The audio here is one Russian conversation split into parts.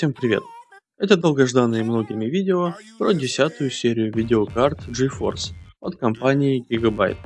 Всем привет! Это долгожданное многими видео про десятую серию видеокарт GeForce от компании Gigabyte.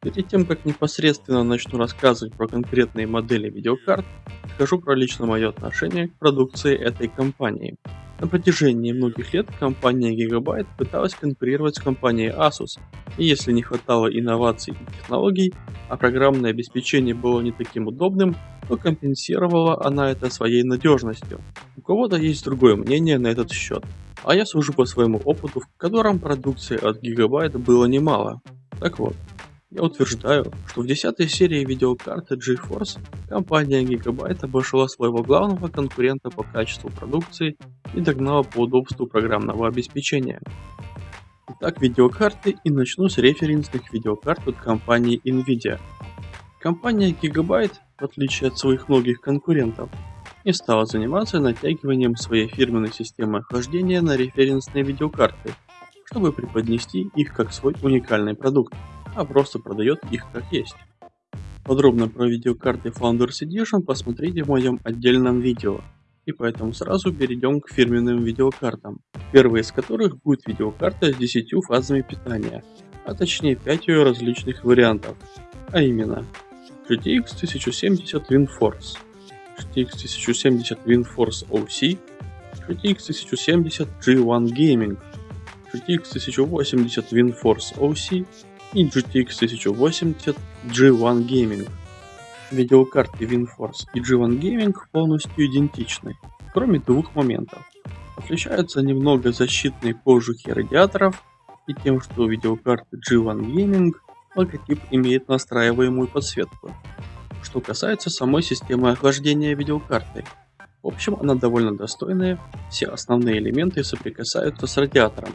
Перед тем, как непосредственно начну рассказывать про конкретные модели видеокарт, скажу про лично мое отношение к продукции этой компании. На протяжении многих лет компания Gigabyte пыталась конкурировать с компанией Asus, и если не хватало инноваций и технологий, а программное обеспечение было не таким удобным, то компенсировала она это своей надежностью. У кого-то есть другое мнение на этот счет, а я сужу по своему опыту, в котором продукции от Gigabyte было немало. Так вот, я утверждаю, что в 10 серии видеокарты GeForce компания Gigabyte обошла своего главного конкурента по качеству продукции и догнала по удобству программного обеспечения. Итак, видеокарты и начну с референсных видеокарт от компании Nvidia. Компания Gigabyte, в отличие от своих многих конкурентов, не стала заниматься натягиванием своей фирменной системы охлаждения на референсные видеокарты, чтобы преподнести их как свой уникальный продукт, а просто продает их как есть. Подробно про видеокарты Founders Edition посмотрите в моем отдельном видео, и поэтому сразу перейдем к фирменным видеокартам, первая из которых будет видеокарта с 10 фазами питания, а точнее 5 ее различных вариантов, а именно GTX 1070 WinForce, GTX 1070 WinForce OC, GTX 1070 G1 Gaming, GTX 1080 WinForce OC и GTX 1080 G1 Gaming. Видеокарты WinForce и G1 Gaming полностью идентичны, кроме двух моментов. Отличаются немного защитной кожухи радиаторов и тем, что у видеокарты G1 Gaming логотип имеет настраиваемую подсветку. Что касается самой системы охлаждения видеокарты, в общем она довольно достойная, все основные элементы соприкасаются с радиатором.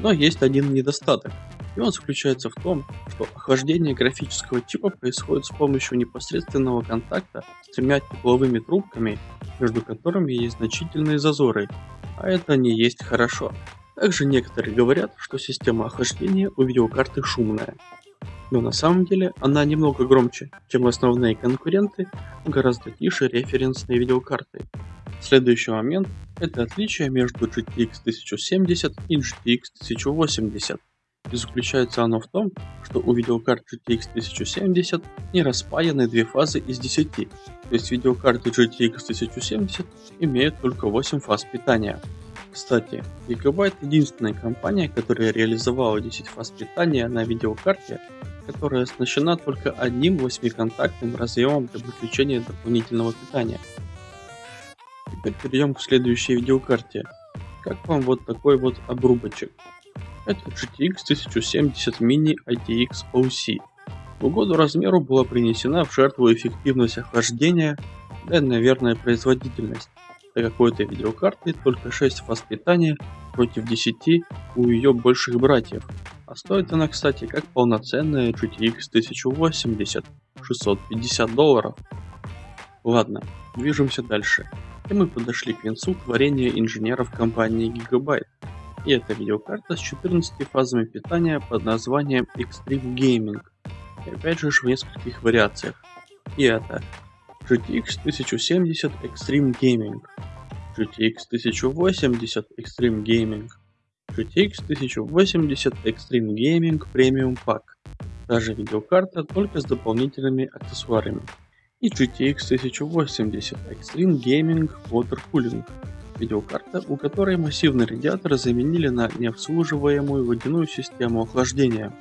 Но есть один недостаток, и он заключается в том, что охлаждение графического чипа происходит с помощью непосредственного контакта с тремя тепловыми трубками, между которыми есть значительные зазоры, а это не есть хорошо. Также некоторые говорят, что система охлаждения у видеокарты шумная. Но на самом деле она немного громче, чем основные конкуренты, гораздо тише референсные видеокарты. Следующий момент – это отличие между GTX 1070 и GTX 1080. И заключается оно в том, что у видеокарт GTX 1070 не распаяны две фазы из 10, то есть видеокарты GTX 1070 имеют только 8 фаз питания. Кстати, Gigabyte единственная компания, которая реализовала 10 фаз питания на видеокарте, которая оснащена только одним 8-контактным разъемом для подключения дополнительного питания. Теперь перейдем к следующей видеокарте. Как вам вот такой вот обрубочек? Это GTX 1070 Mini ITX OC. В угоду размеру была принесена в жертву эффективность охлаждения, да и, наверное, производительность. Для какой-то видеокарты только 6 фаз питания против 10 у ее больших братьев. А стоит она, кстати, как полноценная GTX 1080, 650 долларов. Ладно, движемся дальше. И мы подошли к концу творения инженеров компании Gigabyte. И это видеокарта с 14 фазами питания под названием Extreme Gaming. И опять же в нескольких вариациях. И это GTX 1070 Extreme Gaming, GTX 1080 Extreme Gaming, GTX 1080 Extreme Gaming Premium Pack. Даже видеокарта только с дополнительными аксессуарами. И GTX 1080 Extreme Gaming Water Cooling видеокарта, у которой массивный радиатор заменили на необслуживаемую водяную систему охлаждения.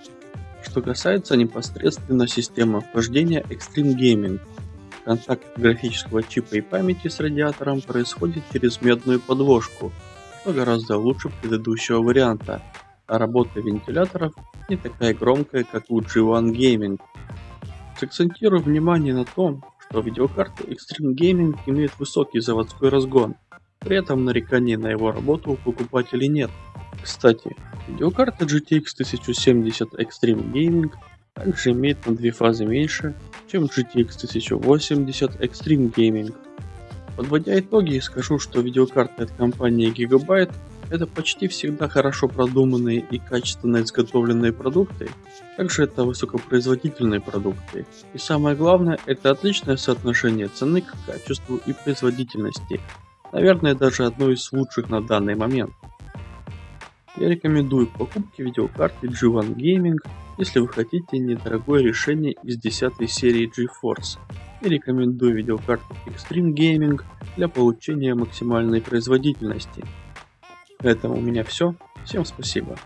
Что касается непосредственно системы охлаждения Extreme Gaming, контакт графического чипа и памяти с радиатором происходит через медную подложку, что гораздо лучше предыдущего варианта, а работа вентиляторов не такая громкая, как у G1 Gaming. Сакцентирую внимание на том, что видеокарта Extreme Gaming имеет высокий заводской разгон, при этом нареканий на его работу у покупателей нет. Кстати, видеокарта GTX 1070 Extreme Gaming также имеет на две фазы меньше, чем GTX 1080 Extreme Gaming. Подводя итоги, скажу, что видеокарты от компании Gigabyte это почти всегда хорошо продуманные и качественно изготовленные продукты, также это высокопроизводительные продукты. И самое главное, это отличное соотношение цены к качеству и производительности, Наверное, даже одной из лучших на данный момент. Я рекомендую к покупке видеокарты G1 Gaming, если вы хотите недорогое решение из 10 серии GeForce. И рекомендую видеокарту Extreme Gaming для получения максимальной производительности. На этом у меня все. Всем спасибо.